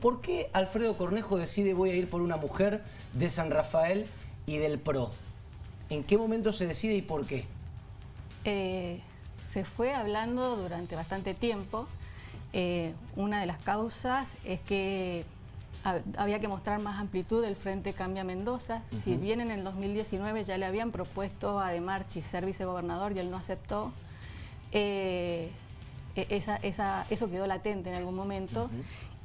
¿Por qué Alfredo Cornejo decide voy a ir por una mujer de San Rafael y del PRO? ¿En qué momento se decide y por qué? Eh, se fue hablando durante bastante tiempo. Eh, una de las causas es que había que mostrar más amplitud del Frente Cambia Mendoza. Si bien en el 2019 ya le habían propuesto a De Marchi ser vicegobernador y él no aceptó, eh, e-, eso quedó latente en algún momento.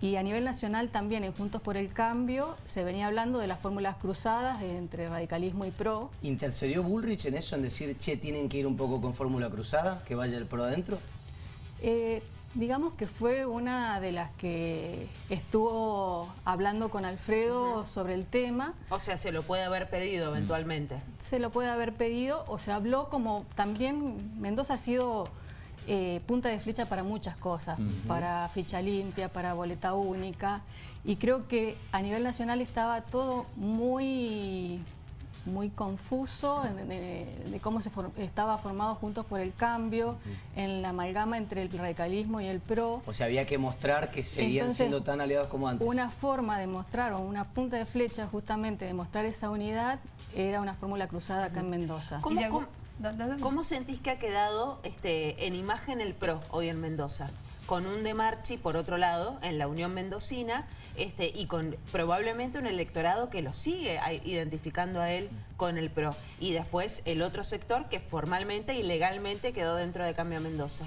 Y a nivel nacional también en Juntos por el Cambio se venía hablando de las fórmulas cruzadas entre radicalismo y PRO. ¿Intercedió Bullrich en eso, en decir, che, tienen que ir un poco con fórmula cruzada, que vaya el PRO adentro? Eh, digamos que fue una de las que estuvo hablando con Alfredo sobre el tema. O sea, se lo puede haber pedido eventualmente. Se lo puede haber pedido, o se habló como también Mendoza ha sido eh, punta de flecha para muchas cosas, para ficha limpia, para boleta única, y creo que a nivel nacional estaba todo muy muy confuso de, cómo se estaba formado Juntos por el Cambio, en la amalgama entre el radicalismo y el PRO. O sea, había que mostrar que seguían siendo tan aliados como antes. Una forma de mostrar, o una punta de flecha justamente de mostrar esa unidad, era una fórmula cruzada acá en Mendoza. ¿Cómo, sentís que ha quedado este, en imagen el PRO hoy en Mendoza? Con un de Marchi, por otro lado, en la Unión Mendocina, este, y con probablemente un electorado que lo sigue identificando a él con el PRO. Y después el otro sector que formalmente y legalmente quedó dentro de Cambio Mendoza.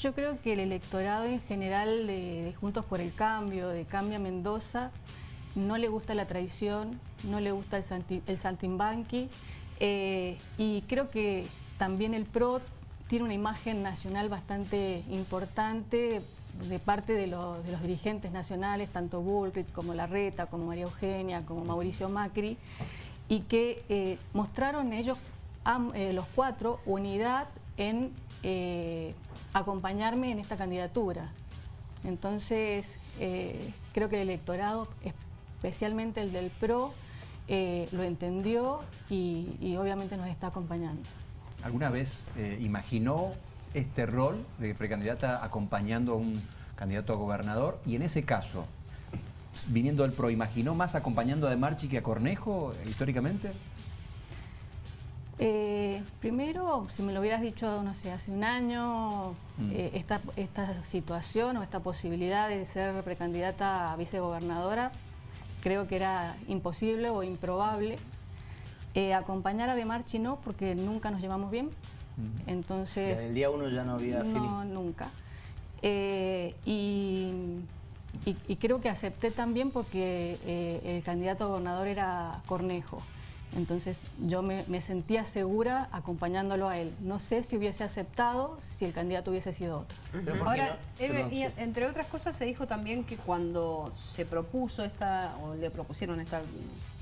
Yo creo que el electorado en general de, Juntos por el Cambio, de Cambia Mendoza, no le gusta la tradición, no le gusta el, el saltimbanqui, eh, y creo que también el PRO tiene una imagen nacional bastante importante de parte de, los dirigentes nacionales, tanto Bullrich como Larreta, como María Eugenia, como Mauricio Macri, y que eh, mostraron ellos, eh, los cuatro, unidad en acompañarme en esta candidatura. Entonces, creo que el electorado, especialmente el del PRO, eh, lo entendió y, obviamente nos está acompañando. ¿Alguna vez eh, imaginó este rol de precandidata acompañando a un candidato a gobernador? Y en ese caso, viniendo al PRO, ¿imaginó más acompañando a De Marchi que a Cornejo históricamente? Eh, primero, si me lo hubieras dicho, no sé, hace un año, mm. esta, esta situación o esta posibilidad de ser precandidata a vicegobernadora, creo que era imposible o improbable. Eh, acompañar a De Marchi no, porque nunca nos llevamos bien. Entonces... Desde el día uno ya no había No, nunca. Eh, y, creo que acepté también porque eh, el candidato a gobernador era Cornejo. Entonces yo me, sentía segura acompañándolo a él. No sé si hubiese aceptado si el candidato hubiese sido otro. Ahora, y entre otras cosas se dijo también que cuando se propuso esta, o le propusieron esta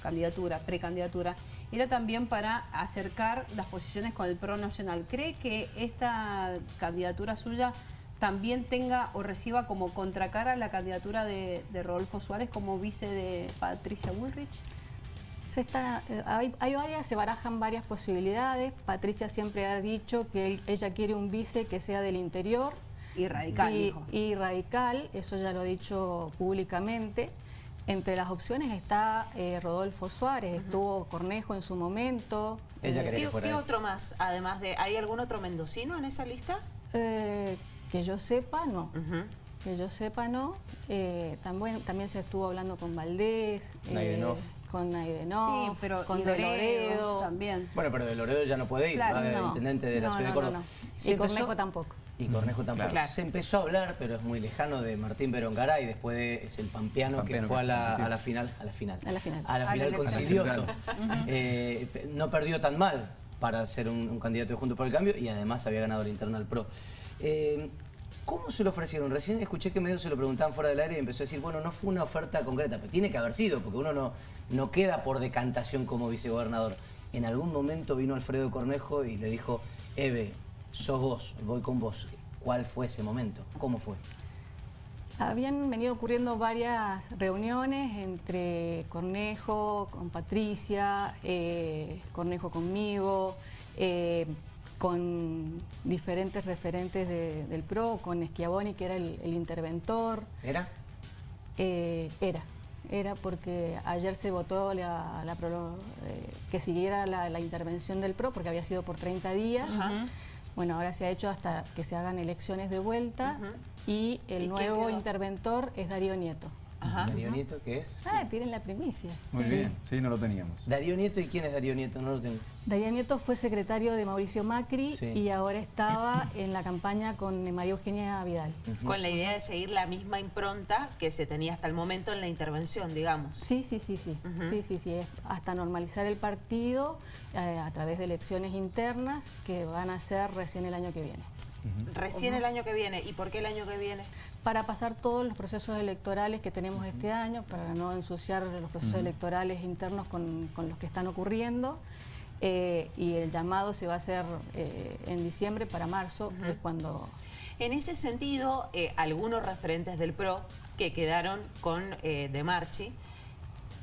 candidatura, precandidatura, era también para acercar las posiciones con el PRO Nacional. ¿Cree que esta candidatura suya también tenga o reciba como contracara la candidatura de, de Rodolfo Suárez como vice de Patricia Bullrich? Está, eh, hay, varias, se barajan varias posibilidades. Patricia siempre ha dicho que ella quiere un vice que sea del interior. Y radical, y, radical, eso ya lo ha dicho públicamente. Entre las opciones está eh, Rodolfo Suárez, estuvo Cornejo en su momento. Ella eh, ¿Qué, otro más? Además de, ¿hay algún otro mendocino en esa lista? que yo sepa, no. Que yo sepa, no. también, también se estuvo hablando con Valdés con Naidenov, sí, pero con De también. Bueno, pero de Loredo ya no puede ir, claro, el intendente de la ciudad de Córdoba. y Cornejo tampoco. Y Cornejo tampoco. Se empezó a hablar, pero es muy lejano, de Martín Berongaray, después de, es el pampeano, que fue a la, a la, final, a la final, a la final, a la final con Silioto. Eh, no perdió tan mal para ser un, candidato de Juntos por el Cambio y además había ganado el Internal Pro. Eh, ¿Cómo se lo ofrecieron? Recién escuché que medio se lo preguntaban fuera del aire y empezó a decir, bueno, no fue una oferta concreta, pero tiene que haber sido, porque uno no, no queda por decantación como vicegobernador. En algún momento vino Alfredo Cornejo y le dijo, Eve, sos vos, voy con vos. ¿Cuál fue ese momento? ¿Cómo fue? Habían venido ocurriendo varias reuniones entre Cornejo, con Patricia, eh, Cornejo conmigo, eh, con diferentes referentes del PRO, con Schiavoni, que era el, interventor. ¿Era? Eh, era, era porque ayer se votó la, eh, que siguiera la, intervención del PRO porque había sido por 30 días. Bueno, ahora se ha hecho hasta que se hagan elecciones de vuelta y el nuevo interventor es Darío Nieto. Darío Nieto, ¿qué es? Ah, tienen la primicia. Muy bien, sí, no lo teníamos. Darío Nieto, ¿y quién es Darío Nieto? No lo tengo. Darío Nieto fue secretario de Mauricio Macri y ahora estaba en la campaña con María Eugenia Vidal. Con la idea de seguir la misma impronta que se tenía hasta el momento en la intervención, digamos. Sí, sí, sí, sí. Sí, sí, sí. hasta normalizar el partido eh, a través de elecciones internas que van a ser recién el año que viene. Recién el año que viene. ¿Y por qué el año que viene? Para pasar todos los procesos electorales que tenemos este año, para no ensuciar los procesos electorales internos con, los que están ocurriendo. Eh, y el llamado se va a hacer eh, en diciembre para marzo, es cuando... En ese sentido, eh, algunos referentes del PRO que quedaron con De Marchi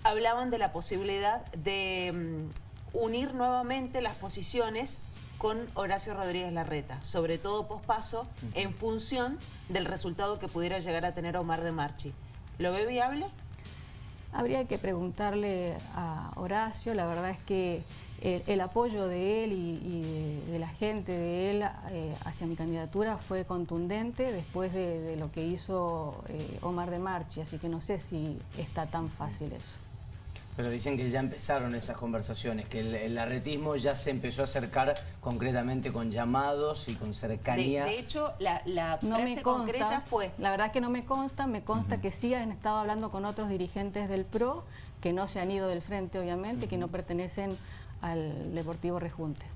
hablaban de la posibilidad de mm, unir nuevamente las posiciones con Horacio Rodríguez Larreta, sobre todo pospaso, en función del resultado que pudiera llegar a tener Omar de Marchi. ¿Lo ve viable? Habría que preguntarle a Horacio, la verdad es que el, apoyo de él y, de, la gente de él eh, hacia mi candidatura fue contundente después de, lo que hizo eh, Omar de Marchi, así que no sé si está tan fácil eso. Pero dicen que ya empezaron esas conversaciones, que el, arretismo ya se empezó a acercar concretamente con llamados y con cercanía. De, hecho, la, la frase concreta fue... La verdad que no me consta, me consta que sí han estado hablando con otros dirigentes del PRO, que no se han ido del frente, obviamente, que no pertenecen al Deportivo Rejunte.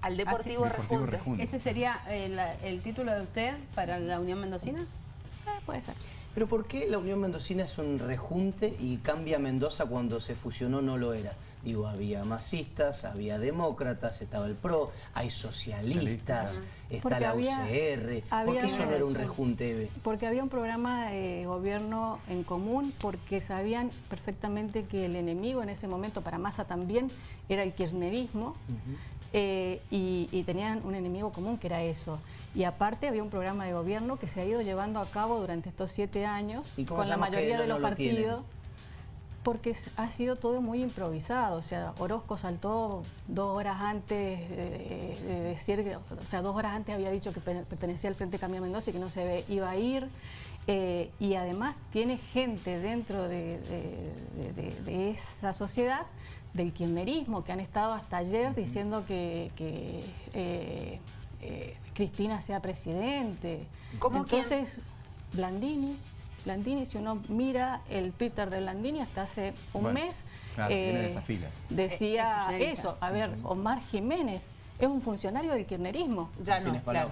Al Deportivo, Rejunte. ¿Ese sería el, el, título de usted para la Unión Mendocina? Eh, puede ser. Pero ¿por qué la Unión Mendocina es un rejunte y cambia Mendoza cuando se fusionó no lo era? Digo, había masistas, había demócratas, estaba el PRO, hay socialistas, está la UCR. ¿Por qué eso no era un rejunte, Porque había un programa de gobierno en común, porque sabían perfectamente que el enemigo en ese momento, para Massa también, era el kirchnerismo, eh, y tenían un enemigo común que era eso. Y aparte había un programa de gobierno que se ha ido llevando a cabo durante estos siete años con la mayoría de los partidos. Porque ha sido todo muy improvisado, o sea, Orozco saltó dos horas antes de, decir, que, o sea, dos horas antes había dicho que pertenecía al Frente Cambio Mendoza y que no se iba a ir, eh, y además tiene gente dentro de, esa sociedad del kirchnerismo que han estado hasta ayer diciendo que, eh, eh, Cristina sea presidente. ¿Cómo Entonces, Blandini, Blandini, si uno mira el Twitter de Blandini hasta hace un mes, eh, decía eso. A ver, Omar Jiménez es un funcionario del kirchnerismo. Ya no, claro.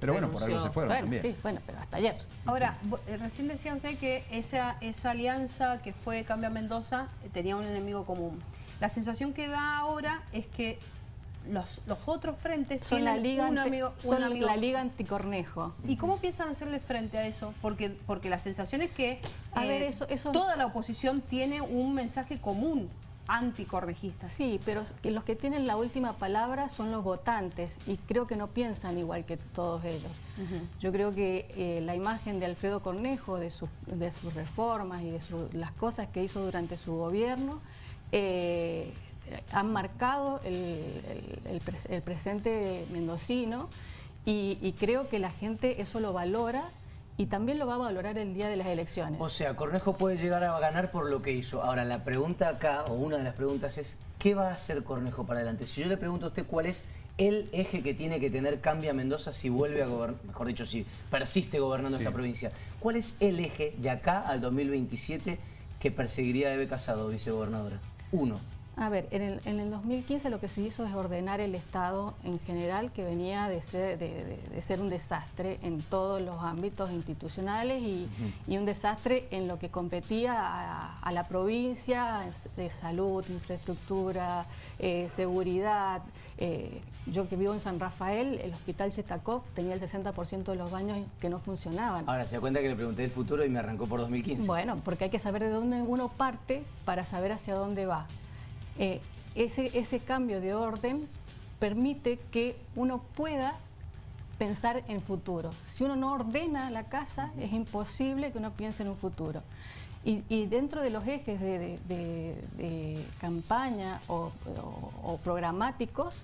pero bueno, por algo se fueron también. Sí, bueno, pero hasta ayer. Ahora, eh, recién decía usted que esa, esa alianza que fue Cambia Mendoza tenía un enemigo común. La sensación que da ahora es que los, los otros frentes son tienen la liga un amigo, son la liga anticornejo. ¿Y cómo piensan hacerle frente a eso? Porque, porque la sensación es que a ver, eh, eso, eso... toda la oposición tiene un mensaje común anticornejista. Sí, pero los que tienen la última palabra son los votantes y creo que no piensan igual que todos ellos. Yo creo que eh, la imagen de Alfredo Cornejo, de, de sus reformas y de las cosas que hizo durante su gobierno, eh, han marcado el, presente mendocino y, creo que la gente eso lo valora y también lo va a valorar el día de las elecciones. O sea, Cornejo puede llegar a ganar por lo que hizo. Ahora, la pregunta acá, o una de las preguntas es, ¿qué va a hacer Cornejo para adelante? Si yo le pregunto a usted cuál es el eje que tiene que tener Cambia Mendoza si vuelve a gobernar, mejor dicho, si persiste gobernando esta provincia, ¿cuál es el eje de acá al 2027 que perseguiría Eve Casado, vicegobernadora? Uno. A ver, en el, en el, 2015 lo que se hizo es ordenar el Estado en general, que venía de ser, de, ser un desastre en todos los ámbitos institucionales y, un desastre en lo que competía a, la provincia de salud, infraestructura, eh, seguridad. Eh, yo que vivo en San Rafael, el hospital Chetacov tenía el 60% de los baños que no funcionaban. Ahora, se da cuenta que le pregunté el futuro y me arrancó por 2015. Bueno, porque hay que saber de dónde uno parte para saber hacia dónde va. Eh, ese, ese cambio de orden permite que uno pueda pensar en futuro. Si uno no ordena la casa, es imposible que uno piense en un futuro. Y, dentro de los ejes de, campaña o, programáticos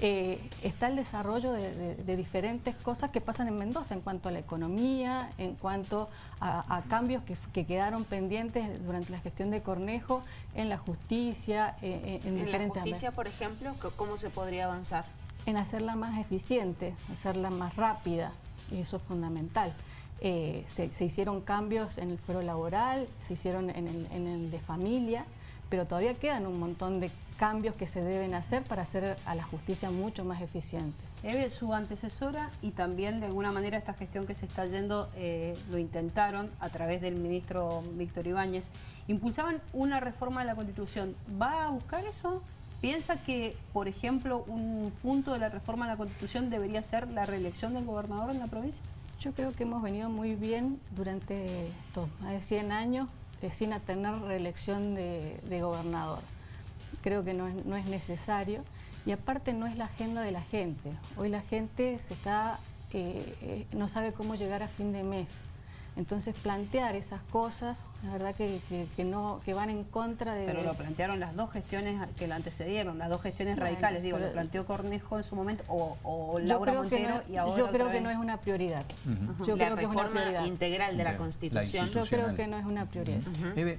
eh, está el desarrollo de, diferentes cosas que pasan en Mendoza en cuanto a la economía, en cuanto a, cambios que, quedaron pendientes durante la gestión de Cornejo en la justicia, eh, eh, en, ¿En la justicia, por ejemplo, ¿cómo se podría avanzar? En hacerla más eficiente, hacerla más rápida, y eso es fundamental. Eh, se, hicieron cambios en el fuero laboral, se hicieron en el, de familia, pero todavía quedan un montón de cambios que se deben hacer para hacer a la justicia mucho más eficiente. Eve, su antecesora y también de alguna manera esta gestión que se está yendo eh, lo intentaron a través del ministro Víctor Ibáñez, impulsaban una reforma de la Constitución. ¿Va a buscar eso? ¿Piensa que, por ejemplo, un punto de la reforma de la Constitución debería ser la reelección del gobernador en la provincia? Yo creo que hemos venido muy bien durante más de 100 años eh, sin tener reelección de, gobernador. Creo que no es, necesario y aparte no es la agenda de la gente. Hoy la gente se está, eh, eh, no sabe cómo llegar a fin de mes. Entonces plantear esas cosas, la verdad que, no, que van en contra de... Pero lo plantearon las dos gestiones que la antecedieron, las dos gestiones radicales, digo, lo planteó Cornejo en su momento, o, Laura Montero y ahora Yo creo que no es una prioridad. Yo la creo que es una prioridad. integral de la Constitución. yo creo que no es una prioridad. Eve,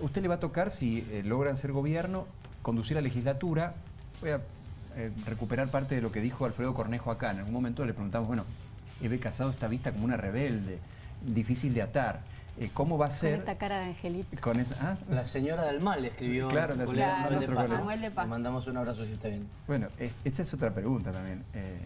usted le va a tocar, si eh, logran ser gobierno, conducir la legislatura. Voy a eh, recuperar parte de lo que dijo Alfredo Cornejo acá. En algún momento le preguntamos, bueno, Eve Casado está vista como una rebelde difícil de atar. Eh, ¿Cómo va a ser? Con esta cara de angelito. Ah, la señora del mal escribió. Claro, la señora del mal Le mandamos un abrazo si está bien. Bueno, esta es otra pregunta también. Eh,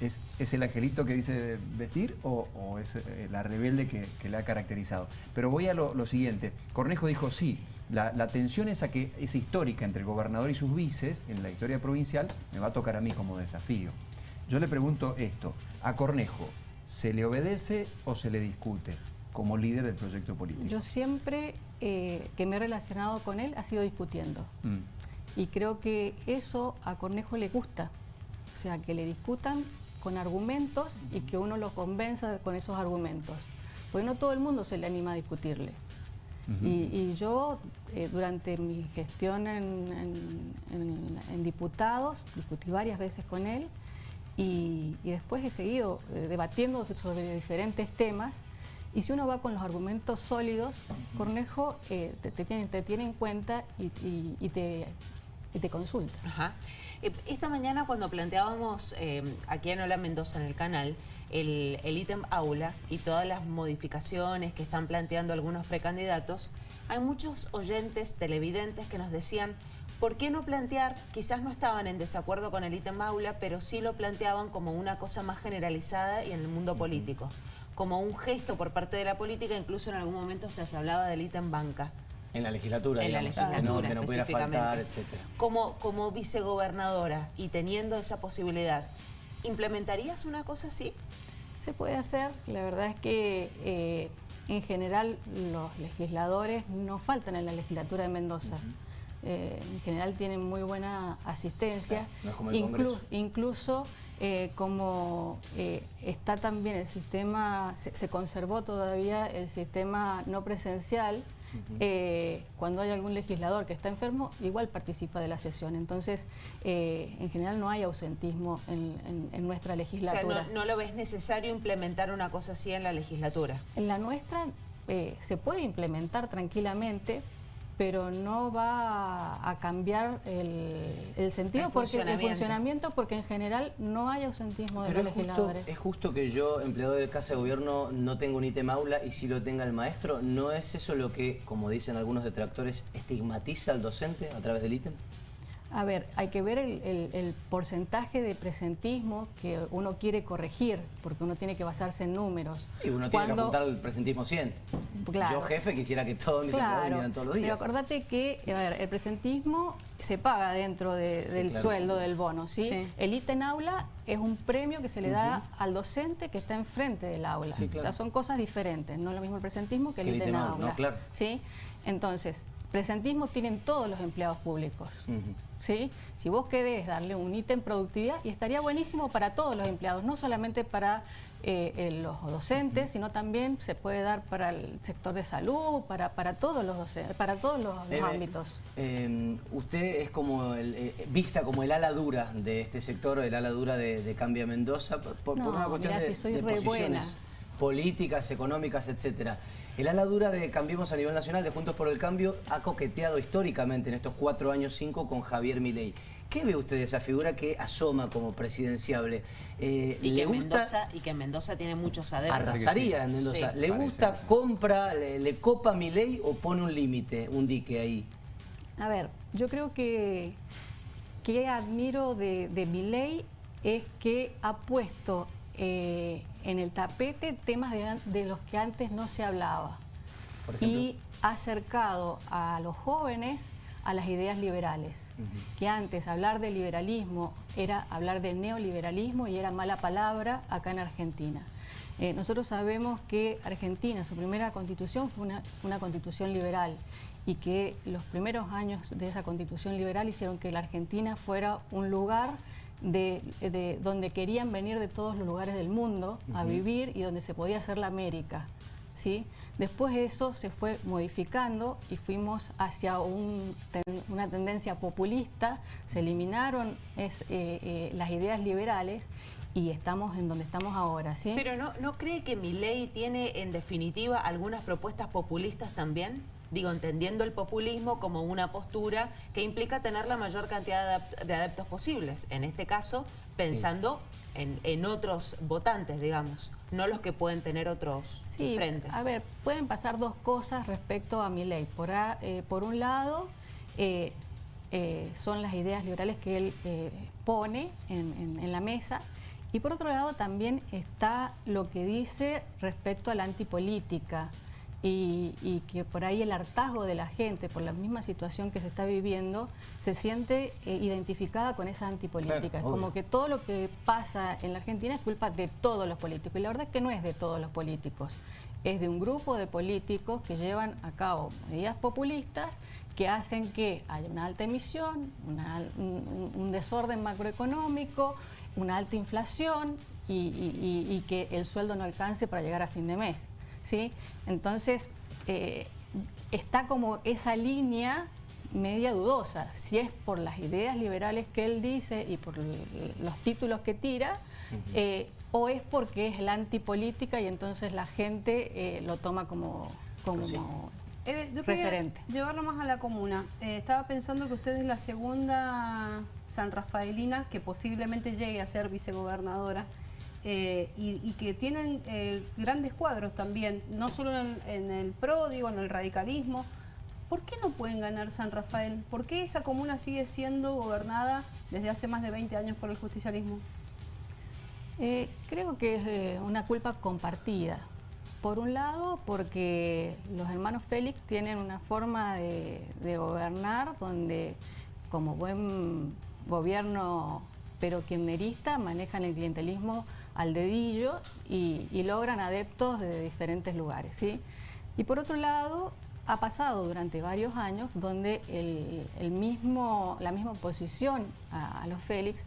¿es, ¿es, el angelito que dice vestir o, es eh, la rebelde que, le ha caracterizado? Pero voy a lo, siguiente. Cornejo dijo sí. La, la, tensión esa que es histórica entre el gobernador y sus vices en la historia provincial me va a tocar a mí como desafío. Yo le pregunto esto, a Cornejo, ¿Se le obedece o se le discute como líder del proyecto político? Yo siempre eh, que me he relacionado con él ha sido discutiendo. Mm. Y creo que eso a Cornejo le gusta. O sea, que le discutan con argumentos y que uno lo convenza con esos argumentos. Porque no todo el mundo se le anima a discutirle. y, yo, eh, durante mi gestión en diputados, discutí varias veces con él y, después he seguido eh, debatiendo sobre diferentes temas y si uno va con los argumentos sólidos, Cornejo eh, te, tiene, en cuenta y, te, te, consulta. Eh, esta mañana cuando planteábamos aquí en Hola Mendoza en el canal el ítem aula y todas las modificaciones que están planteando algunos precandidatos, hay muchos oyentes, televidentes que nos decían ¿por qué no plantear, quizás no estaban en desacuerdo con el ítem aula, pero sí lo planteaban como una cosa más generalizada y en el mundo político? Como un gesto por parte de la política, incluso en algún momento hasta se hablaba del ítem banca. En la legislatura, en la legislatura, que no, pudiera faltar, etc. Como, como vicegobernadora y teniendo esa posibilidad, ¿implementarías una cosa así? Se puede hacer, la verdad es que eh, en general los legisladores no faltan en la legislatura de Mendoza. Eh, en general tienen muy buena asistencia, incluso eh, como eh, está también el sistema, se, conservó todavía el sistema no presencial, cuando hay algún legislador que está enfermo, igual participa de la sesión. Entonces, en general no hay ausentismo en, nuestra legislatura. O sea, no, lo ves necesario implementar una cosa así en la legislatura? En la nuestra se puede implementar tranquilamente, pero no va a cambiar el, sentido, el porque el funcionamiento, porque en general no hay ausentismo de los legisladores. es justo que yo, empleado de Casa de Gobierno, no tengo un ítem aula y si lo tenga el maestro. ¿No es eso lo que, como dicen algunos detractores, estigmatiza al docente a través del ítem? A ver, hay que ver el, porcentaje de presentismo que uno quiere corregir, porque uno tiene que basarse en números. Y uno tiene que apuntar al presentismo 100. Yo, jefe, quisiera que todos mis empleados vinieran todos los días. Pero acordate que el presentismo se paga dentro del sueldo del bono. ¿sí? El ítem aula es un premio que se le da al docente que está enfrente del aula. O sea, son cosas diferentes. No es lo mismo el presentismo que el, ítem aula. claro. ¿sí? Entonces, presentismo tienen todos los empleados públicos. ¿Sí? Si vos querés darle un ítem productividad, y estaría buenísimo para todos los empleados, no solamente para eh, los docentes, sino también se puede dar para el sector de salud, para, para todos los para todos los, ámbitos. Em, usted es como el, eh, vista como el ala dura de este sector, el ala dura de, Cambia Mendoza, por, una cuestión de, posiciones políticas, económicas, etcétera. El ala dura de Cambiemos a nivel nacional, de Juntos por el Cambio, ha coqueteado históricamente en estos cuatro años, cinco, con Javier Milei. ¿Qué ve usted de esa figura que asoma como presidenciable? Eh, y, que Mendoza, y que Mendoza tiene muchos adeptos. Arrasaría en Mendoza. ¿Le gusta, compra, le, copa Milei o pone un límite, un dique ahí? A ver, yo creo que, que admiro de, de Milei es que ha puesto eh, en el tapete temas de, los que antes no se hablaba. Y ha acercado a los jóvenes a las ideas liberales, que antes hablar de liberalismo era hablar de neoliberalismo y era mala palabra acá en Argentina. Eh, nosotros sabemos que Argentina, su primera constitución fue una, una, constitución liberal y que los primeros años de esa constitución liberal hicieron que la Argentina fuera un lugar de, donde querían venir de todos los lugares del mundo a vivir y donde se podía hacer la América. ¿sí? Después eso se fue modificando y fuimos hacia una tendencia populista, se eliminaron eh, eh, las ideas liberales y estamos en donde estamos ahora. ¿sí? Pero no, ¿no cree que mi ley tiene en definitiva algunas propuestas populistas también? Digo, entendiendo el populismo como una postura que implica tener la mayor cantidad de adeptos posibles. En este caso, pensando en, otros votantes, digamos, no los que pueden tener otros sí, frentes. A ver, pueden pasar dos cosas respecto a mi ley. Por, eh, por un lado, eh, eh, son las ideas liberales que él pone en la mesa y por otro lado también está lo que dice respecto a la antipolítica y, que por ahí el hartazgo de la gente por la misma situación que se está viviendo se siente eh, identificada con esa antipolítica. es como que todo lo que pasa en la Argentina es culpa de todos los políticos y la verdad es que no es de todos los políticos, es de un grupo de políticos que llevan a cabo medidas populistas que hacen que haya una alta emisión, un, desorden macroeconómico, una alta inflación y que el sueldo no alcance para llegar a fin de mes. ¿Sí? Entonces, eh, está como esa línea media dudosa, si es por las ideas liberales que él dice y por los títulos que tira, eh, o es porque es la antipolítica y entonces la gente eh, lo toma como, como referente. Llevarlo más a la comuna. estaba pensando que usted es la segunda San Rafaelina que posiblemente llegue a ser vicegobernadora. Eh, y, que tienen eh, grandes cuadros también, no solo en, el PRO, digo, en el radicalismo. ¿Por qué no pueden ganar San Rafael? ¿Por qué esa comuna sigue siendo gobernada desde hace más de 20 años por el justicialismo? Eh, creo que es una culpa compartida. Por un lado, porque los hermanos Félix tienen una forma de, de gobernar donde, como buen gobierno pero kirchnerista, manejan el clientelismo al dedillo y, logran adeptos de diferentes lugares. ¿sí? Y por otro lado, ha pasado durante varios años donde el, mismo, la misma oposición a, los Félix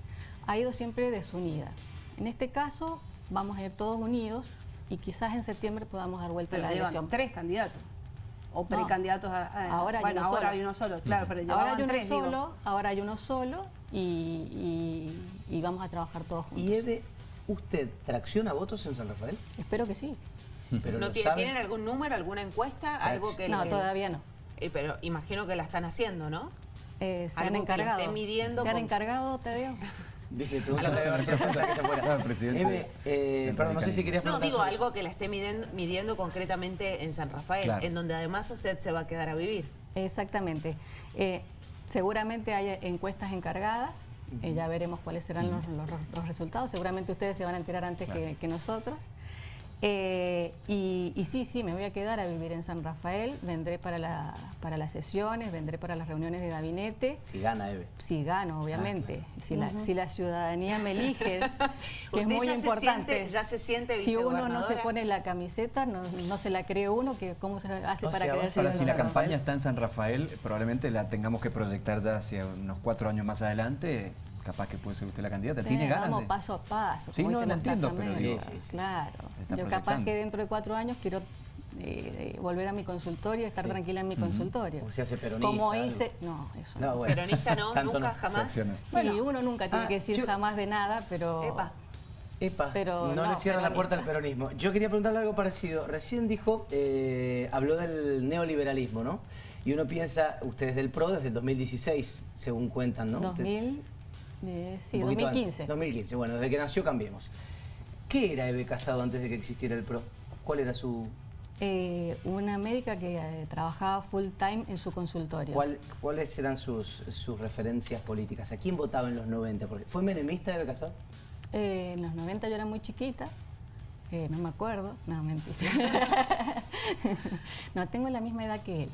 ha ido siempre desunida. En este caso vamos a ir todos unidos y quizás en septiembre podamos dar vuelta a la elección. tres candidatos o precandidatos a, ahora hay uno ahora hay uno solo, claro, pero ahora hay uno solo, ahora hay uno solo y, vamos a trabajar todos juntos. ¿Y Eve, usted tracciona votos en San Rafael? Espero que sí. Pero ¿No tienen algún número, alguna encuesta? algo que No, todavía no. Eh, pero imagino que la están haciendo, ¿no? Eh, se han encargado. midiendo se han encargado, te digo. Dice, pregunta a García Sosa, que está fuera. presidente. eh, perdón, no sé si querías preguntar No, digo algo que la esté midiendo, midiendo concretamente en San Rafael, en donde además usted se va a quedar a vivir. Exactamente. Eh, seguramente hay encuestas encargadas, eh, ya veremos cuáles serán los, resultados, seguramente ustedes se van a enterar antes que, nosotros. Eh, y, y sí, sí, me voy a quedar a vivir en San Rafael, vendré para, la- para las sesiones, vendré para las reuniones de gabinete. Si gana Eve. Si gano, obviamente. Ah, si, la, si la ciudadanía me elige, que es muy ya se importante. siente- ya se siente Si uno no se pone la camiseta, no, no se la cree uno, que ¿cómo se hace O para sea, creerse Ahora, si la San campaña Rafael. está en San Rafael, probablemente la tengamos que proyectar ya hacia unos cuatro años más adelante. Capaz que puede ser usted la candidata. Sí, ¿Tiene ganas? Vamos de- paso a paso. Sí, no, lo entiendo, pero casamentos. digo, Sí, sí, sí. Claro. Yo capaz que dentro de cuatro años quiero eh, eh, volver a mi consultorio y estar Sí. tranquila en mi consultorio. O se hace peronista, Como algo. hice... No, eso No, no. bueno. Peronista no, Tanto nunca, no. jamás. Reacciona. y uno nunca tiene Ah, que decir yo- jamás de nada, pero... Epa. Epa, Pero no, no, le cierran la puerta al peronismo. Yo quería preguntarle algo parecido. Recién dijo, eh, habló del neoliberalismo, ¿no? Y uno piensa, ustedes del PRO desde el 2016, según cuentan, ¿no? Ustedes- 2000, eh, sí, un poquito 2015. antes. 2015, bueno, desde que nació Cambiemos. ¿Qué era Eve Casado antes de que existiera el PRO? ¿Cuál era su... Eh, una médica que eh, trabajaba full time en su consultorio. cuál- ¿Cuáles eran sus, sus referencias políticas? ¿A quién votaba en los 90? Porque, ¿Fue menemista Eve Casado? Eh, en los 90 yo era muy chiquita, eh, no me acuerdo, no, mentira. no, tengo la misma edad que él.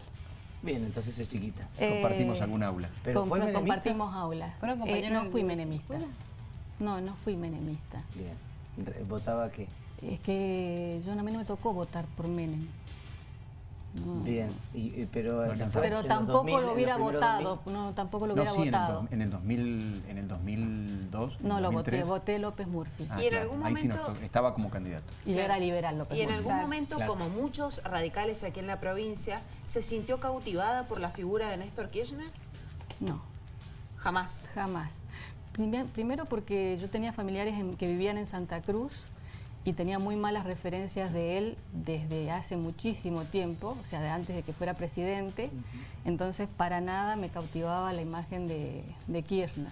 Bien, entonces es chiquita. Compartimos Eh, algún aula. ¿Pero fue menemista? Compartimos aula. ¿Fueron Eh, no fui menemista. escuela? No, no fui menemista. Bien. ¿Votaba qué? Es que yo a mí no me tocó votar por Menem. No. Bien, y- y- pero. Pero tampoco 2000, en lo hubiera votado, 2000. no, tampoco lo No, hubiera sí, en el, votado. dos- en el 2000, en el 2002. en No el lo voté, 2003. voté López Murphy. Ah, Y en claro, algún ahí sí nos momento- estaba como candidato. y Claro. era liberal López Y en Murphy. algún momento, Claro. como muchos radicales aquí en la provincia, ¿se sintió cautivada por la figura de Néstor Kirchner? No. Jamás. Jamás. Prime- Primero porque yo tenía familiares en- que vivían en Santa Cruz y tenía muy malas referencias de él desde hace muchísimo tiempo, o sea, de antes de que fuera presidente. Entonces, para nada me cautivaba la imagen de, de Kirchner.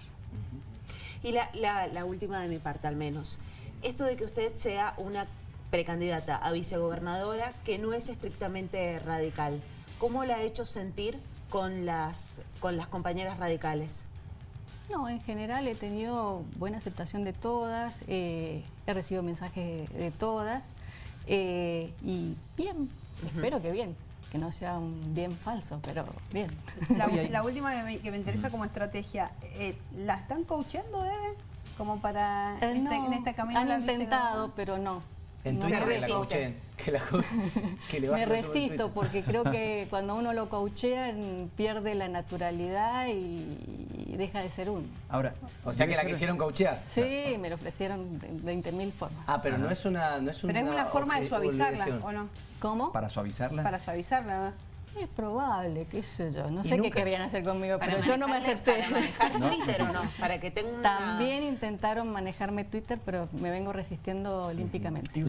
Y la, la- la última de mi parte, al menos. Esto de que usted sea una precandidata a vicegobernadora que no es estrictamente radical, ¿cómo la ha hecho sentir con las, con las compañeras radicales? No, en general he tenido buena aceptación de todas, eh, he recibido mensajes de, de todas eh, y bien, espero que bien, que no sea un bien falso, pero bien. La, la última que me, que me interesa como estrategia, eh, ¿la están coacheando, Eve? Como para Eh, este- no, en este camino han la intentado, pero no. En No Twitter me que la resiste. coachen, que la co- que le Me bajen todo el resisto porque creo que cuando uno lo coachea pierde la naturalidad y, y deja de ser uno. Ahora, O sea que la quisieron coachear. Sí, me lo ofrecieron de 20 mil formas. Ah, pero no es una no es Pero es una forma de suavizarla. ¿o no? ¿Cómo? Para suavizarla. Para suavizarla. ¿no? Es probable, qué sé yo. No ¿Y sé qué querían hacer conmigo, Para pero yo no me acepté. ¿Para manejar Twitter o no? Para que tenga una... También intentaron manejarme Twitter, pero me vengo resistiendo olímpicamente.